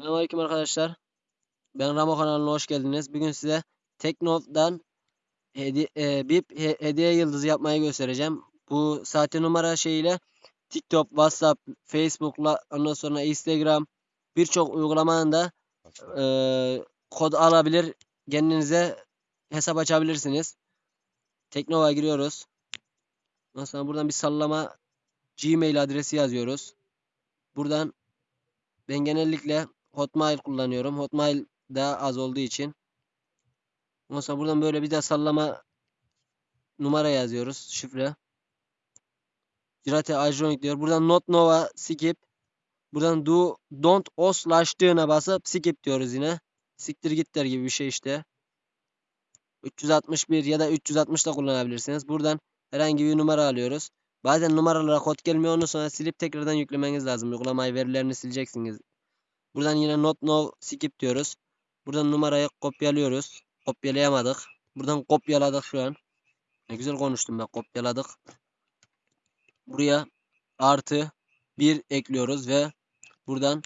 Selamünaleyküm arkadaşlar. Ben Ramo kanalına hoş geldiniz. Bugün size Teknof'dan hedi e, BIP he- hediye yıldızı yapmayı göstereceğim. Bu sahte numara şeyiyle TikTok, WhatsApp, Facebook'la ondan sonra Instagram birçok uygulamanın da e, kod alabilir. Kendinize hesap açabilirsiniz. Teknova giriyoruz. Ondan sonra buradan bir sallama Gmail adresi yazıyoruz. Buradan ben genellikle Hotmail kullanıyorum. Hotmail daha az olduğu için. Ondan sonra buradan böyle bir de sallama numara yazıyoruz. Şifre. Cirate Ajronik diyor. Buradan not nova skip. Buradan do don't oslaştığına basıp skip diyoruz yine. Siktir git der gibi bir şey işte. 361 ya da 360 da kullanabilirsiniz. Buradan herhangi bir numara alıyoruz. Bazen numaralara kod gelmiyor. Onu sonra silip tekrardan yüklemeniz lazım. Uygulamayı verilerini sileceksiniz. Buradan yine not no skip diyoruz. Buradan numarayı kopyalıyoruz. Kopyalayamadık. Buradan kopyaladık şu an. Ne güzel konuştum ben kopyaladık. Buraya artı 1 ekliyoruz ve buradan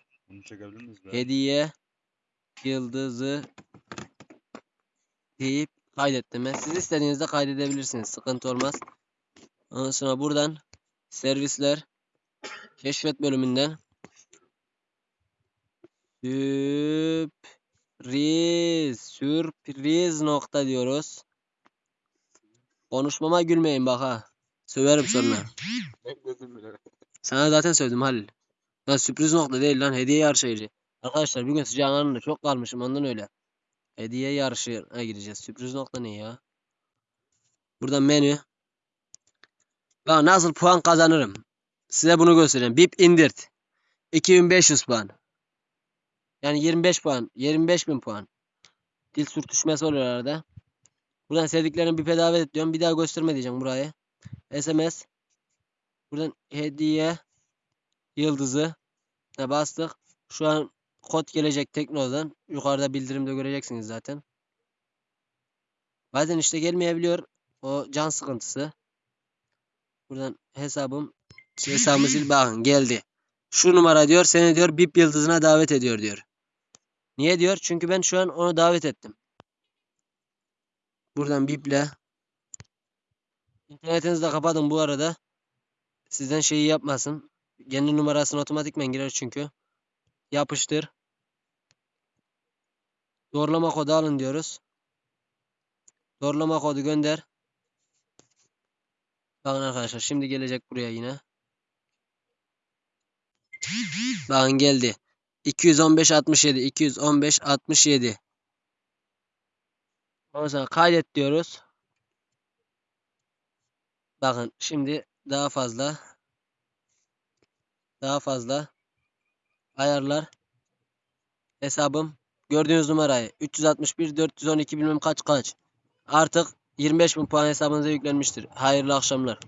hediye yıldızı deyip kaydettim. Siz istediğinizde kaydedebilirsiniz. Sıkıntı olmaz. Ondan sonra buradan servisler keşfet bölümünden sürpriz sürpriz nokta diyoruz. Konuşmama gülmeyin bak ha. Söverim sonra. Sana zaten söyledim Halil. Lan sürpriz nokta değil lan hediye yarışı. Arkadaşlar bugün sıcağın anında çok kalmışım ondan öyle. Hediye yarışına gireceğiz. Sürpriz nokta ne ya? Buradan menü. Lan nasıl puan kazanırım? Size bunu göstereceğim. BIP indirt. 2500 puan. Yani 25 puan. 25 bin puan. Dil sürtüşmesi oluyor arada. Buradan sevdiklerimi BIP'e davet ediyorum. Bir daha gösterme diyeceğim burayı. SMS. Buradan hediye yıldızı ne bastık. Şu an kod gelecek Tekno'dan. Yukarıda bildirimde göreceksiniz zaten. Bazen işte gelmeyebiliyor. O can sıkıntısı. Buradan hesabım hesabımı sil bakın geldi. Şu numara diyor seni diyor BIP yıldızına davet ediyor diyor. Niye diyor? Çünkü ben şu an onu davet ettim. Buradan BIP'le İnternetinizi de kapatın bu arada. Sizden şeyi yapmasın. Kendi numarasını otomatikmen girer çünkü. Yapıştır. Doğrulama kodu alın diyoruz. Doğrulama kodu gönder. Bakın arkadaşlar şimdi gelecek buraya yine. Bakın geldi. 215 67 215 67. Ondan sonra kaydet diyoruz. Bakın şimdi daha fazla daha fazla ayarlar hesabım gördüğünüz numarayı 361 412 bilmem kaç kaç artık 25.000 puan hesabınıza yüklenmiştir. Hayırlı akşamlar.